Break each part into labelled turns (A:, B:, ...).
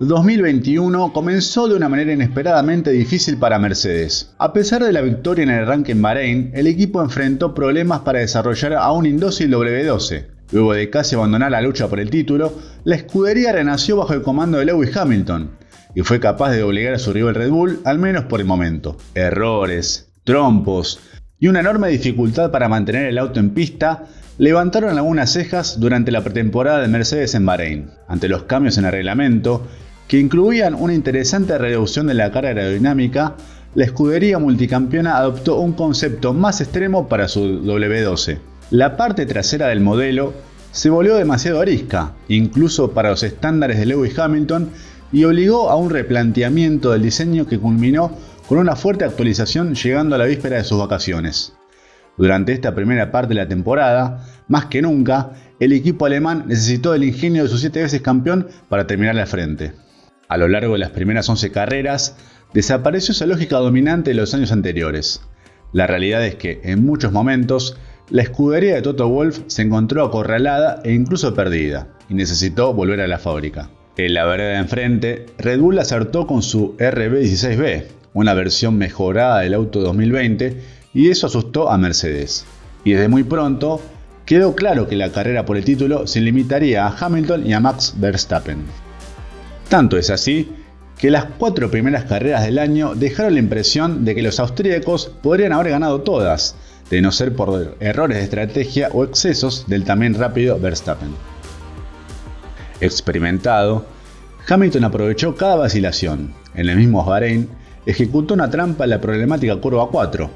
A: 2021 comenzó de una manera inesperadamente difícil para Mercedes. A pesar de la victoria en el ranking en Bahrein, el equipo enfrentó problemas para desarrollar a un indócil W12. Luego de casi abandonar la lucha por el título, la escudería renació bajo el comando de Lewis Hamilton y fue capaz de obligar a su rival Red Bull, al menos por el momento. Errores, trompos y una enorme dificultad para mantener el auto en pista levantaron algunas cejas durante la pretemporada de Mercedes en Bahrein, ante los cambios en el reglamento que incluían una interesante reducción de la carga aerodinámica, la escudería multicampeona adoptó un concepto más extremo para su W12. La parte trasera del modelo se volvió demasiado arisca, incluso para los estándares de Lewis Hamilton, y obligó a un replanteamiento del diseño que culminó con una fuerte actualización llegando a la víspera de sus vacaciones. Durante esta primera parte de la temporada, más que nunca, el equipo alemán necesitó el ingenio de sus siete veces campeón para terminar al frente. A lo largo de las primeras 11 carreras, desapareció esa lógica dominante de los años anteriores. La realidad es que, en muchos momentos, la escudería de Toto Wolff se encontró acorralada e incluso perdida, y necesitó volver a la fábrica. En la vereda de enfrente, Red Bull acertó con su RB16B, una versión mejorada del auto 2020, y eso asustó a Mercedes. Y desde muy pronto, quedó claro que la carrera por el título se limitaría a Hamilton y a Max Verstappen. Tanto es así que las cuatro primeras carreras del año dejaron la impresión de que los austríacos podrían haber ganado todas, de no ser por errores de estrategia o excesos del también rápido Verstappen. Experimentado, Hamilton aprovechó cada vacilación. En el mismo Bahrein, ejecutó una trampa en la problemática curva 4.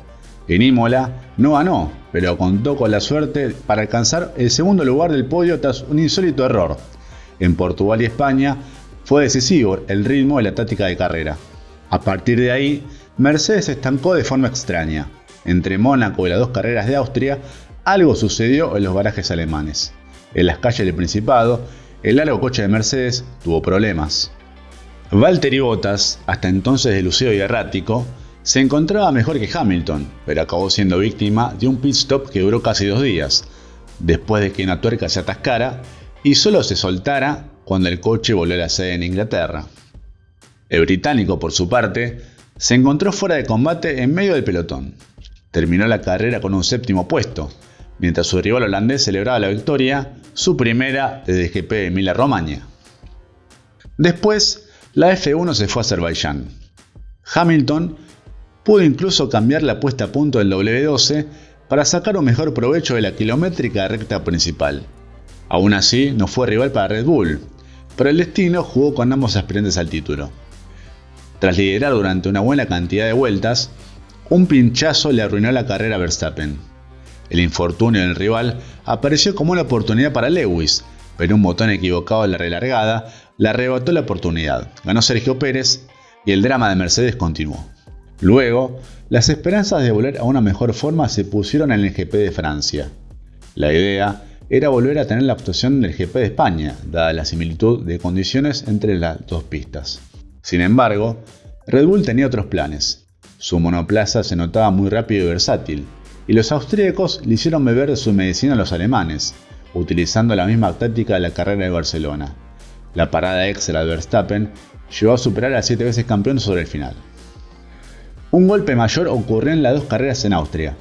A: En Imola no ganó, pero contó con la suerte para alcanzar el segundo lugar del podio tras un insólito error. En Portugal y España fue decisivo el ritmo y la táctica de carrera. A partir de ahí, Mercedes se estancó de forma extraña. Entre Mónaco y las dos carreras de Austria, algo sucedió en los barajes alemanes. En las calles del Principado, el largo coche de Mercedes tuvo problemas. Valtteri Bottas, hasta entonces delucido y errático, se encontraba mejor que Hamilton, pero acabó siendo víctima de un pit stop que duró casi dos días, después de que una tuerca se atascara y solo se soltara cuando el coche volvió a la sede en Inglaterra. El británico, por su parte, se encontró fuera de combate en medio del pelotón. Terminó la carrera con un séptimo puesto, mientras su rival holandés celebraba la victoria, su primera desde el GP de Emilia-Romagna. Después, la F1 se fue a Azerbaiyán. Hamilton pudo incluso cambiar la puesta a punto del W12 para sacar un mejor provecho de la kilométrica recta principal. Aún así, no fue rival para Red Bull, pero el destino jugó con ambos aspirantes al título. Tras liderar durante una buena cantidad de vueltas, un pinchazo le arruinó la carrera a Verstappen. El infortunio del rival apareció como una oportunidad para Lewis, pero un botón equivocado en la relargada le arrebató la oportunidad. Ganó Sergio Pérez y el drama de Mercedes continuó. Luego, las esperanzas de volver a una mejor forma se pusieron en el GP de Francia. La idea era volver a tener la actuación del GP de España, dada la similitud de condiciones entre las dos pistas. Sin embargo, Red Bull tenía otros planes. Su monoplaza se notaba muy rápido y versátil, y los austríacos le hicieron beber de su medicina a los alemanes, utilizando la misma táctica de la carrera de Barcelona. La parada extra de Verstappen llevó a superar a siete veces campeón sobre el final. Un golpe mayor ocurrió en las dos carreras en Austria,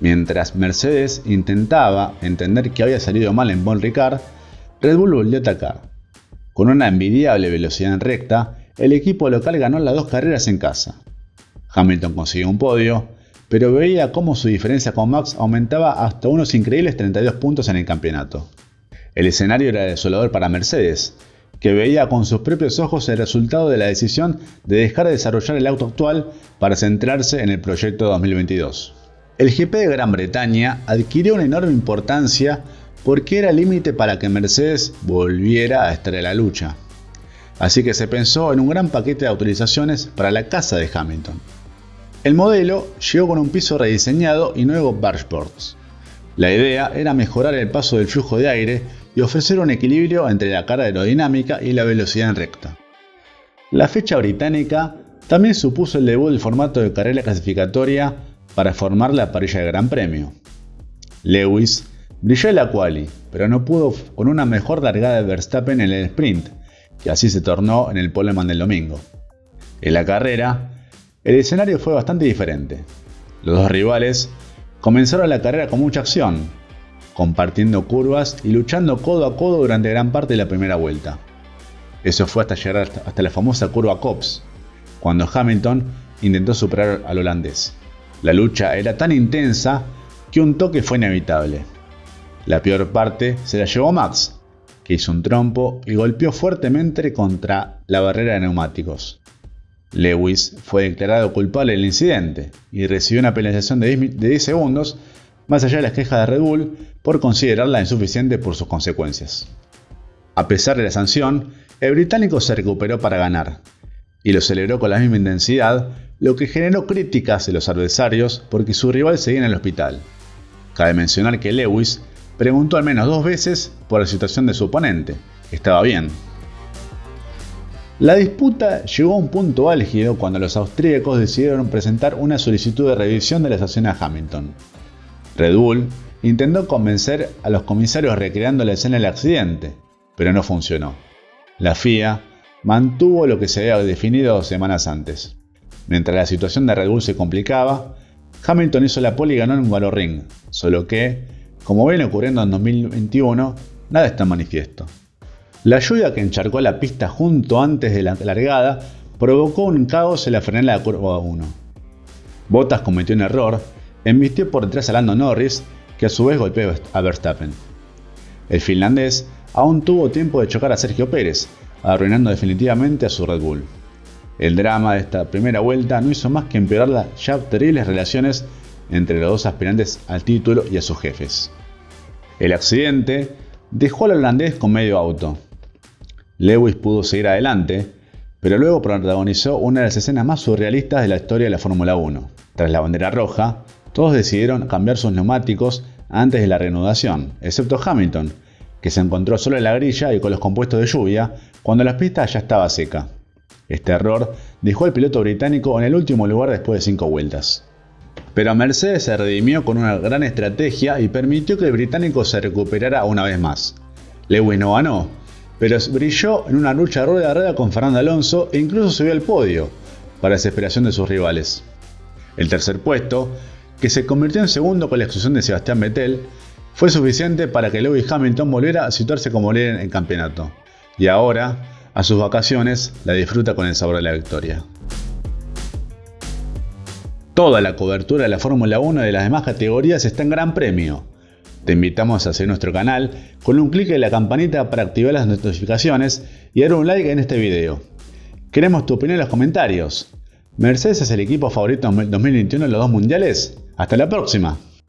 A: Mientras Mercedes intentaba entender que había salido mal en Bon Ricard, Red Bull volvió a atacar. Con una envidiable velocidad en recta, el equipo local ganó las dos carreras en casa. Hamilton consiguió un podio, pero veía cómo su diferencia con Max aumentaba hasta unos increíbles 32 puntos en el campeonato. El escenario era desolador para Mercedes, que veía con sus propios ojos el resultado de la decisión de dejar de desarrollar el auto actual para centrarse en el proyecto 2022. El GP de Gran Bretaña adquirió una enorme importancia porque era límite para que Mercedes volviera a estar en la lucha. Así que se pensó en un gran paquete de autorizaciones para la casa de Hamilton. El modelo llegó con un piso rediseñado y nuevos bargeboards. La idea era mejorar el paso del flujo de aire y ofrecer un equilibrio entre la carga aerodinámica y la velocidad en recta. La fecha británica también supuso el debut del formato de carrera clasificatoria para formar la parrilla de Gran Premio. Lewis brilló en la quali, pero no pudo con una mejor largada de Verstappen en el sprint, y así se tornó en el poleman del domingo. En la carrera, el escenario fue bastante diferente. Los dos rivales comenzaron la carrera con mucha acción, compartiendo curvas y luchando codo a codo durante gran parte de la primera vuelta. Eso fue hasta llegar hasta la famosa curva Cops, cuando Hamilton intentó superar al holandés. La lucha era tan intensa que un toque fue inevitable. La peor parte se la llevó Max, que hizo un trompo y golpeó fuertemente contra la barrera de neumáticos. Lewis fue declarado culpable del incidente y recibió una penalización de 10 segundos, más allá de las quejas de Red Bull por considerarla insuficiente por sus consecuencias. A pesar de la sanción, el británico se recuperó para ganar, y lo celebró con la misma intensidad, lo que generó críticas de los adversarios porque su rival seguía en el hospital. Cabe mencionar que Lewis preguntó al menos dos veces por la situación de su oponente. Estaba bien. La disputa llegó a un punto álgido cuando los austríacos decidieron presentar una solicitud de revisión de la estación a Hamilton. Red Bull intentó convencer a los comisarios recreando la escena del accidente, pero no funcionó. La FIA mantuvo lo que se había definido semanas antes. Mientras la situación de Red Bull se complicaba, Hamilton hizo la pole y ganó en un ring, solo que, como viene ocurriendo en 2021, nada está manifiesto. La lluvia que encharcó la pista junto antes de la largada provocó un caos en la frenada de la curva 1. Bottas cometió un error, embistió por detrás a Lando Norris, que a su vez golpeó a Verstappen. El finlandés aún tuvo tiempo de chocar a Sergio Pérez, arruinando definitivamente a su Red Bull. El drama de esta primera vuelta no hizo más que empeorar las ya terribles relaciones entre los dos aspirantes al título y a sus jefes. El accidente dejó al holandés con medio auto. Lewis pudo seguir adelante, pero luego protagonizó una de las escenas más surrealistas de la historia de la Fórmula 1. Tras la bandera roja, todos decidieron cambiar sus neumáticos antes de la reanudación, excepto Hamilton, que se encontró solo en la grilla y con los compuestos de lluvia cuando la pista ya estaba seca. Este error dejó al piloto británico en el último lugar después de cinco vueltas. Pero Mercedes se redimió con una gran estrategia y permitió que el británico se recuperara una vez más. Lewis no ganó, pero brilló en una lucha rueda a rueda con Fernando Alonso e incluso subió al podio, para desesperación de sus rivales. El tercer puesto, que se convirtió en segundo con la exclusión de Sebastián Vettel, fue suficiente para que Lewis Hamilton volviera a situarse como líder en el campeonato. Y ahora, a sus vacaciones, la disfruta con el sabor de la victoria. Toda la cobertura de la Fórmula 1 y de las demás categorías está en Gran Premio. Te invitamos a seguir nuestro canal con un clic en la campanita para activar las notificaciones y dar un like en este video. Queremos tu opinión en los comentarios. ¿Mercedes es el equipo favorito en 2021 en los dos mundiales? ¡Hasta la próxima!